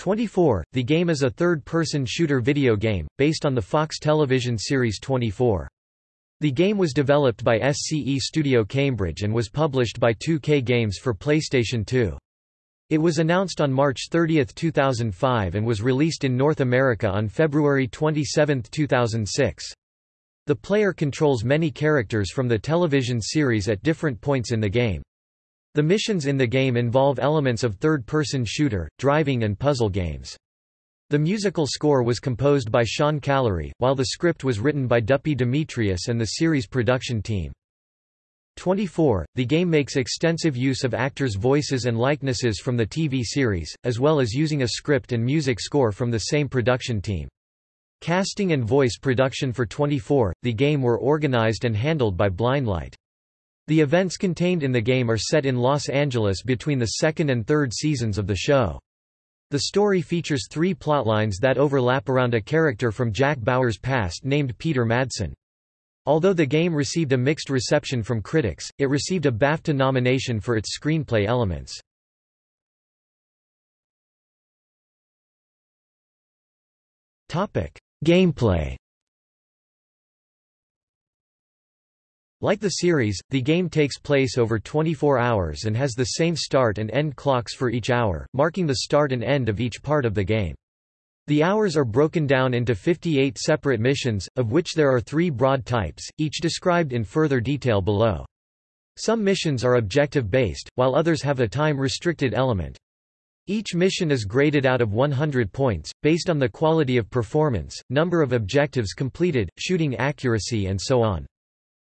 24. The game is a third-person shooter video game, based on the Fox television series 24. The game was developed by SCE Studio Cambridge and was published by 2K Games for PlayStation 2. It was announced on March 30, 2005 and was released in North America on February 27, 2006. The player controls many characters from the television series at different points in the game. The missions in the game involve elements of third-person shooter, driving and puzzle games. The musical score was composed by Sean Callery, while the script was written by Duppy Demetrius and the series production team. 24. The game makes extensive use of actors' voices and likenesses from the TV series, as well as using a script and music score from the same production team. Casting and voice production for 24, the game were organized and handled by Blindlight. The events contained in the game are set in Los Angeles between the second and third seasons of the show. The story features three plotlines that overlap around a character from Jack Bauer's past named Peter Madsen. Although the game received a mixed reception from critics, it received a BAFTA nomination for its screenplay elements. Gameplay Like the series, the game takes place over 24 hours and has the same start and end clocks for each hour, marking the start and end of each part of the game. The hours are broken down into 58 separate missions, of which there are three broad types, each described in further detail below. Some missions are objective-based, while others have a time-restricted element. Each mission is graded out of 100 points, based on the quality of performance, number of objectives completed, shooting accuracy and so on.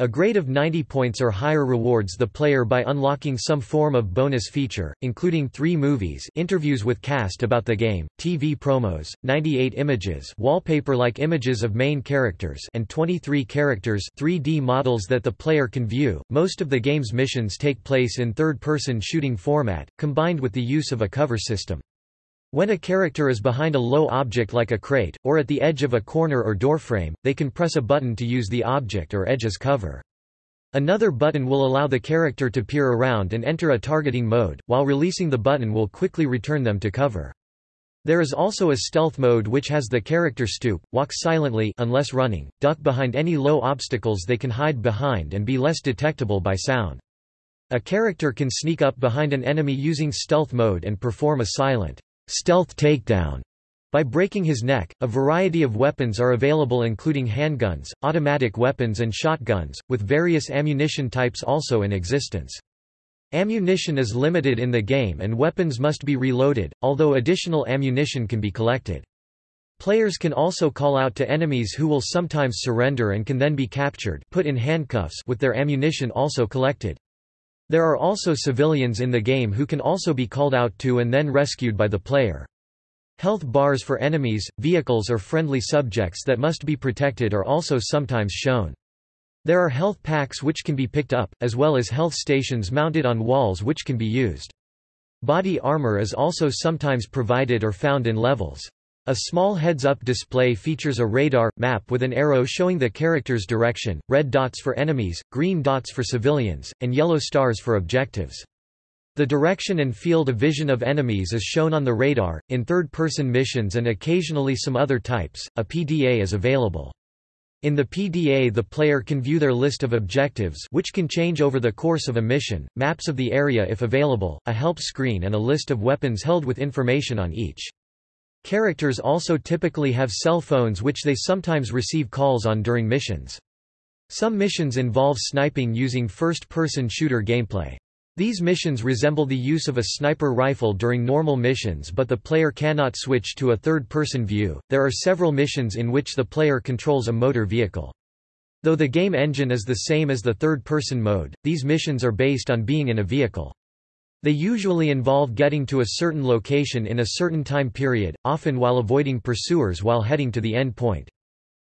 A grade of 90 points or higher rewards the player by unlocking some form of bonus feature, including three movies interviews with cast about the game, TV promos, 98 images wallpaper-like images of main characters and 23 characters 3D models that the player can view. Most of the game's missions take place in third-person shooting format, combined with the use of a cover system. When a character is behind a low object like a crate, or at the edge of a corner or doorframe, they can press a button to use the object or edge as cover. Another button will allow the character to peer around and enter a targeting mode, while releasing the button will quickly return them to cover. There is also a stealth mode which has the character stoop, walk silently unless running, duck behind any low obstacles they can hide behind and be less detectable by sound. A character can sneak up behind an enemy using stealth mode and perform a silent stealth takedown by breaking his neck. A variety of weapons are available including handguns, automatic weapons and shotguns, with various ammunition types also in existence. Ammunition is limited in the game and weapons must be reloaded, although additional ammunition can be collected. Players can also call out to enemies who will sometimes surrender and can then be captured put in handcuffs with their ammunition also collected. There are also civilians in the game who can also be called out to and then rescued by the player. Health bars for enemies, vehicles or friendly subjects that must be protected are also sometimes shown. There are health packs which can be picked up, as well as health stations mounted on walls which can be used. Body armor is also sometimes provided or found in levels. A small heads-up display features a radar, map with an arrow showing the character's direction, red dots for enemies, green dots for civilians, and yellow stars for objectives. The direction and field of vision of enemies is shown on the radar. In third-person missions and occasionally some other types, a PDA is available. In the PDA the player can view their list of objectives which can change over the course of a mission, maps of the area if available, a help screen and a list of weapons held with information on each. Characters also typically have cell phones which they sometimes receive calls on during missions. Some missions involve sniping using first-person shooter gameplay. These missions resemble the use of a sniper rifle during normal missions but the player cannot switch to a third-person view. There are several missions in which the player controls a motor vehicle. Though the game engine is the same as the third-person mode, these missions are based on being in a vehicle. They usually involve getting to a certain location in a certain time period, often while avoiding pursuers while heading to the end point.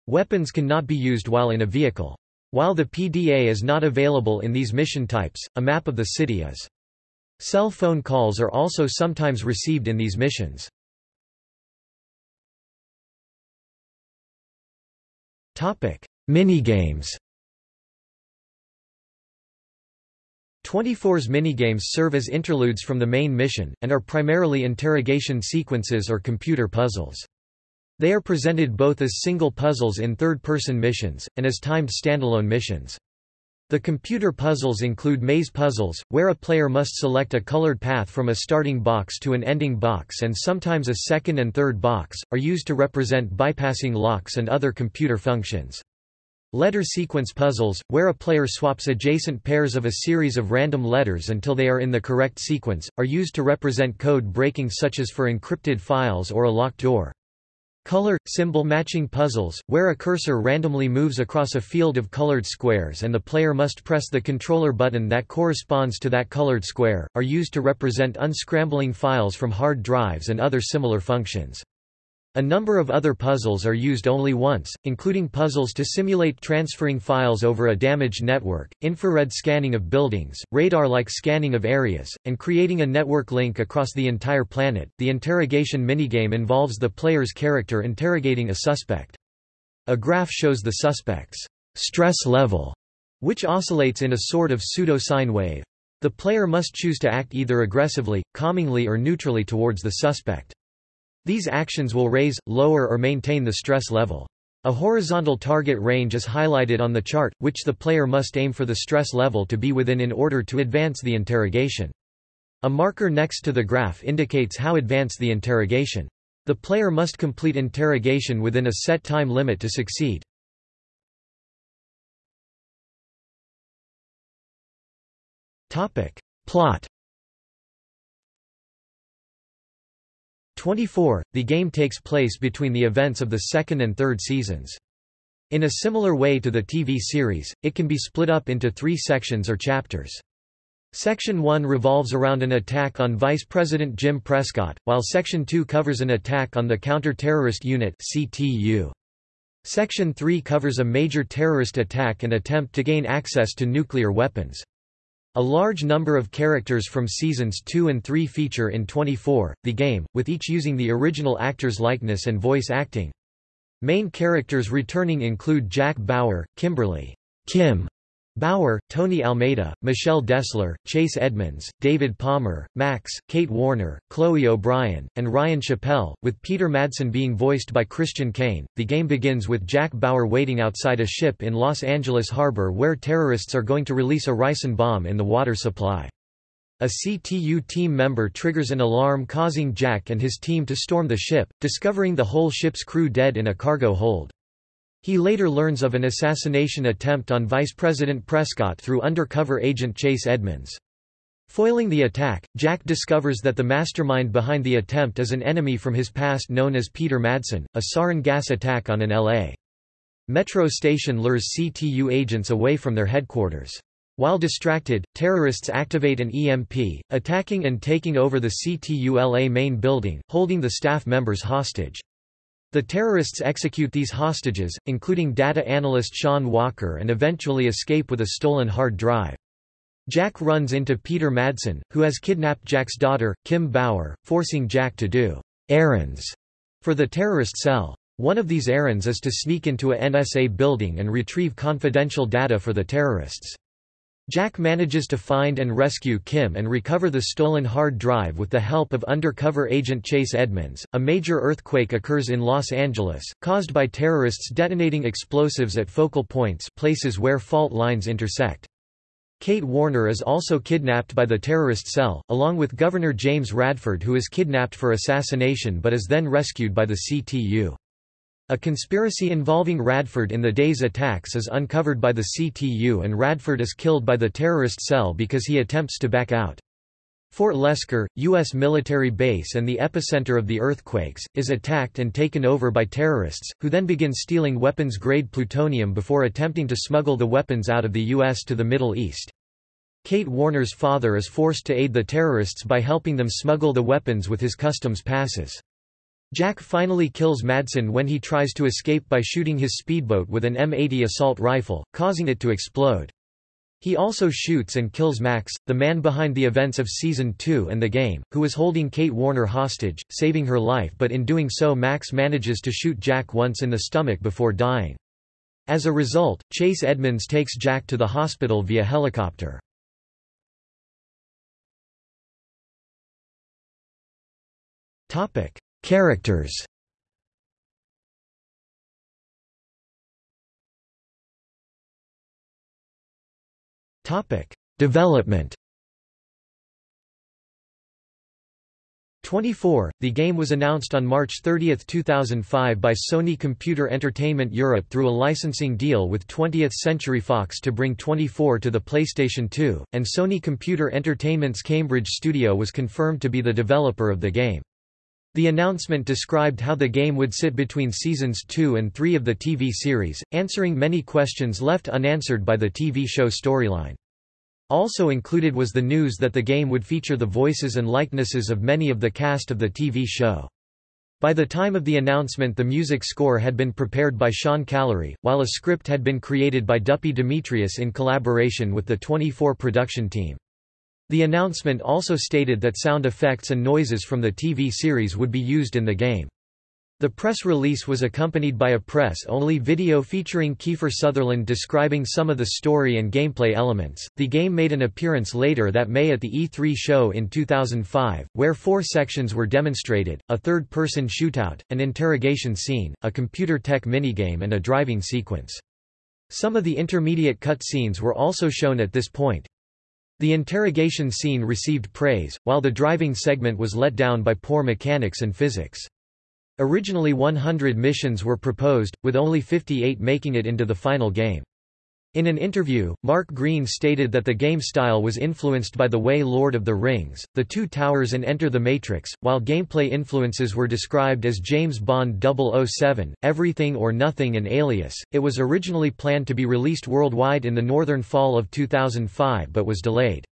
Weapons cannot be used while in a vehicle. While the PDA is not available in these mission types, a map of the city is. Cell phone calls are also sometimes received in these missions. Minigames 24's minigames serve as interludes from the main mission, and are primarily interrogation sequences or computer puzzles. They are presented both as single puzzles in third-person missions, and as timed standalone missions. The computer puzzles include maze puzzles, where a player must select a colored path from a starting box to an ending box and sometimes a second and third box, are used to represent bypassing locks and other computer functions. Letter sequence puzzles, where a player swaps adjacent pairs of a series of random letters until they are in the correct sequence, are used to represent code breaking such as for encrypted files or a locked door. Color – symbol matching puzzles, where a cursor randomly moves across a field of colored squares and the player must press the controller button that corresponds to that colored square, are used to represent unscrambling files from hard drives and other similar functions. A number of other puzzles are used only once, including puzzles to simulate transferring files over a damaged network, infrared scanning of buildings, radar-like scanning of areas, and creating a network link across the entire planet. The interrogation minigame involves the player's character interrogating a suspect. A graph shows the suspect's stress level, which oscillates in a sort of pseudo-sine wave. The player must choose to act either aggressively, calmingly or neutrally towards the suspect. These actions will raise, lower or maintain the stress level. A horizontal target range is highlighted on the chart, which the player must aim for the stress level to be within in order to advance the interrogation. A marker next to the graph indicates how advanced the interrogation. The player must complete interrogation within a set time limit to succeed. Plot 24, the game takes place between the events of the second and third seasons. In a similar way to the TV series, it can be split up into three sections or chapters. Section 1 revolves around an attack on Vice President Jim Prescott, while Section 2 covers an attack on the Counter-Terrorist Unit CTU. Section 3 covers a major terrorist attack and attempt to gain access to nuclear weapons. A large number of characters from seasons 2 and 3 feature in 24, the game, with each using the original actor's likeness and voice acting. Main characters returning include Jack Bauer, Kimberly Kim Bauer, Tony Almeida, Michelle Dessler, Chase Edmonds, David Palmer, Max, Kate Warner, Chloe O'Brien, and Ryan Chappell, with Peter Madsen being voiced by Christian Kane. The game begins with Jack Bauer waiting outside a ship in Los Angeles harbor where terrorists are going to release a ricin bomb in the water supply. A CTU team member triggers an alarm causing Jack and his team to storm the ship, discovering the whole ship's crew dead in a cargo hold. He later learns of an assassination attempt on Vice President Prescott through undercover agent Chase Edmonds. Foiling the attack, Jack discovers that the mastermind behind the attempt is an enemy from his past known as Peter Madsen, a sarin gas attack on an L.A. Metro station lures CTU agents away from their headquarters. While distracted, terrorists activate an EMP, attacking and taking over the CTU-LA main building, holding the staff members hostage. The terrorists execute these hostages, including data analyst Sean Walker and eventually escape with a stolen hard drive. Jack runs into Peter Madsen, who has kidnapped Jack's daughter, Kim Bauer, forcing Jack to do errands for the terrorist cell. One of these errands is to sneak into a NSA building and retrieve confidential data for the terrorists. Jack manages to find and rescue Kim and recover the stolen hard drive with the help of undercover agent Chase Edmonds. A major earthquake occurs in Los Angeles, caused by terrorists detonating explosives at focal points, places where fault lines intersect. Kate Warner is also kidnapped by the terrorist cell, along with Governor James Radford who is kidnapped for assassination but is then rescued by the CTU. A conspiracy involving Radford in the day's attacks is uncovered by the CTU and Radford is killed by the terrorist cell because he attempts to back out. Fort Lesker, U.S. military base and the epicenter of the earthquakes, is attacked and taken over by terrorists, who then begin stealing weapons-grade plutonium before attempting to smuggle the weapons out of the U.S. to the Middle East. Kate Warner's father is forced to aid the terrorists by helping them smuggle the weapons with his customs passes. Jack finally kills Madsen when he tries to escape by shooting his speedboat with an M80 assault rifle, causing it to explode. He also shoots and kills Max, the man behind the events of Season 2 and the game, who is holding Kate Warner hostage, saving her life but in doing so Max manages to shoot Jack once in the stomach before dying. As a result, Chase Edmonds takes Jack to the hospital via helicopter. Topic. Characters. Development. 24. The game was announced on March 30, 2005 by Sony Computer Entertainment Europe through a licensing deal with 20th Century Fox to bring 24 to the PlayStation 2, and Sony Computer Entertainment's Cambridge studio was confirmed to be the developer of the game. The announcement described how the game would sit between seasons 2 and 3 of the TV series, answering many questions left unanswered by the TV show storyline. Also included was the news that the game would feature the voices and likenesses of many of the cast of the TV show. By the time of the announcement the music score had been prepared by Sean Callery, while a script had been created by Duppy Demetrius in collaboration with the 24 production team. The announcement also stated that sound effects and noises from the TV series would be used in the game. The press release was accompanied by a press-only video featuring Kiefer Sutherland describing some of the story and gameplay elements. The game made an appearance later that May at the E3 show in 2005, where four sections were demonstrated: a third-person shootout, an interrogation scene, a computer tech minigame and a driving sequence. Some of the intermediate cutscenes were also shown at this point. The interrogation scene received praise, while the driving segment was let down by poor mechanics and physics. Originally 100 missions were proposed, with only 58 making it into the final game. In an interview, Mark Greene stated that the game style was influenced by the way Lord of the Rings, The Two Towers and Enter the Matrix, while gameplay influences were described as James Bond 007, Everything or Nothing and Alias. It was originally planned to be released worldwide in the northern fall of 2005 but was delayed.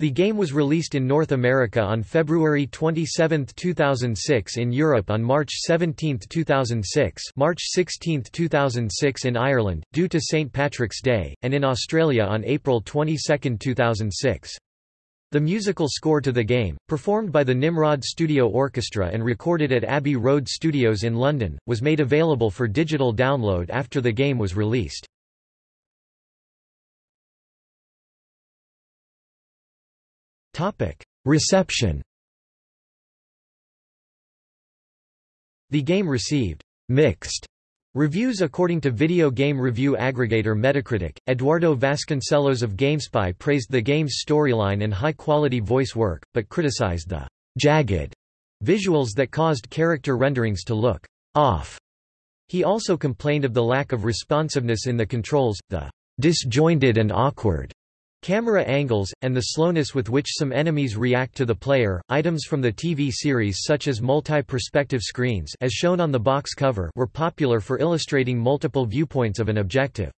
The game was released in North America on February 27, 2006 in Europe on March 17, 2006 March 16, 2006 in Ireland, due to St. Patrick's Day, and in Australia on April 22, 2006. The musical score to the game, performed by the Nimrod Studio Orchestra and recorded at Abbey Road Studios in London, was made available for digital download after the game was released. Reception The game received mixed reviews according to video game review aggregator Metacritic. Eduardo Vasconcelos of GameSpy praised the game's storyline and high-quality voice work, but criticized the jagged visuals that caused character renderings to look off. He also complained of the lack of responsiveness in the controls, the disjointed and awkward Camera angles, and the slowness with which some enemies react to the player. Items from the TV series such as multi-perspective screens as shown on the box cover were popular for illustrating multiple viewpoints of an objective.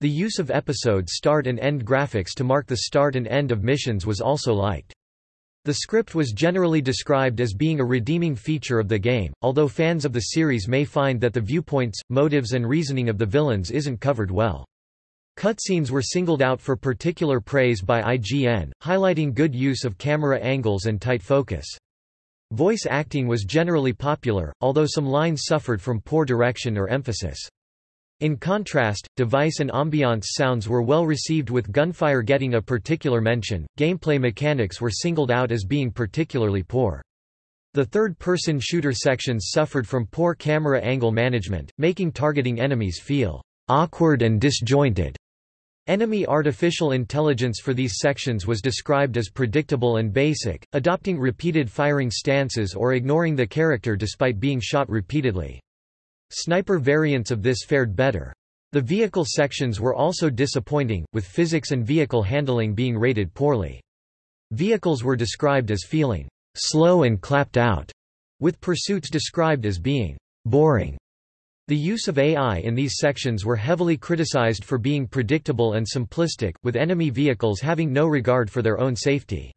The use of episode start and end graphics to mark the start and end of missions was also liked. The script was generally described as being a redeeming feature of the game, although fans of the series may find that the viewpoints, motives and reasoning of the villains isn't covered well. Cutscenes were singled out for particular praise by IGN, highlighting good use of camera angles and tight focus. Voice acting was generally popular, although some lines suffered from poor direction or emphasis. In contrast, device and ambiance sounds were well received with gunfire getting a particular mention. Gameplay mechanics were singled out as being particularly poor. The third-person shooter sections suffered from poor camera angle management, making targeting enemies feel awkward and disjointed. Enemy artificial intelligence for these sections was described as predictable and basic, adopting repeated firing stances or ignoring the character despite being shot repeatedly. Sniper variants of this fared better. The vehicle sections were also disappointing, with physics and vehicle handling being rated poorly. Vehicles were described as feeling slow and clapped out, with pursuits described as being boring. The use of AI in these sections were heavily criticized for being predictable and simplistic, with enemy vehicles having no regard for their own safety.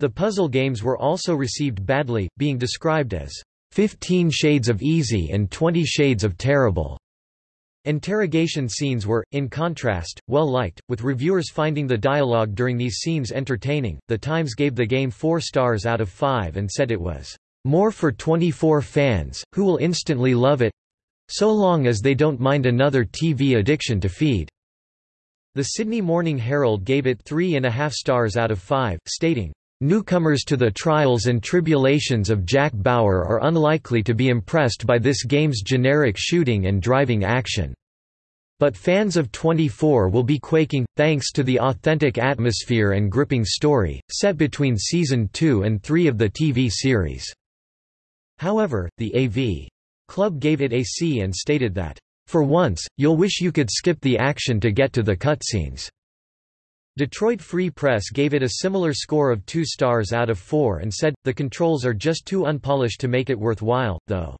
The puzzle games were also received badly, being described as 15 shades of easy and 20 shades of terrible. Interrogation scenes were, in contrast, well liked, with reviewers finding the dialogue during these scenes entertaining. The Times gave the game 4 stars out of 5 and said it was more for 24 fans, who will instantly love it, so long as they don't mind another TV addiction to feed. The Sydney Morning Herald gave it three and a half stars out of five, stating, Newcomers to the trials and tribulations of Jack Bauer are unlikely to be impressed by this game's generic shooting and driving action. But fans of 24 will be quaking, thanks to the authentic atmosphere and gripping story, set between Season 2 and 3 of the TV series. However, the AV Club gave it a C and stated that, "...for once, you'll wish you could skip the action to get to the cutscenes." Detroit Free Press gave it a similar score of 2 stars out of 4 and said, the controls are just too unpolished to make it worthwhile, though.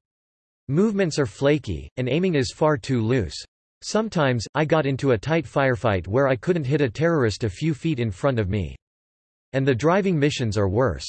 Movements are flaky, and aiming is far too loose. Sometimes, I got into a tight firefight where I couldn't hit a terrorist a few feet in front of me. And the driving missions are worse.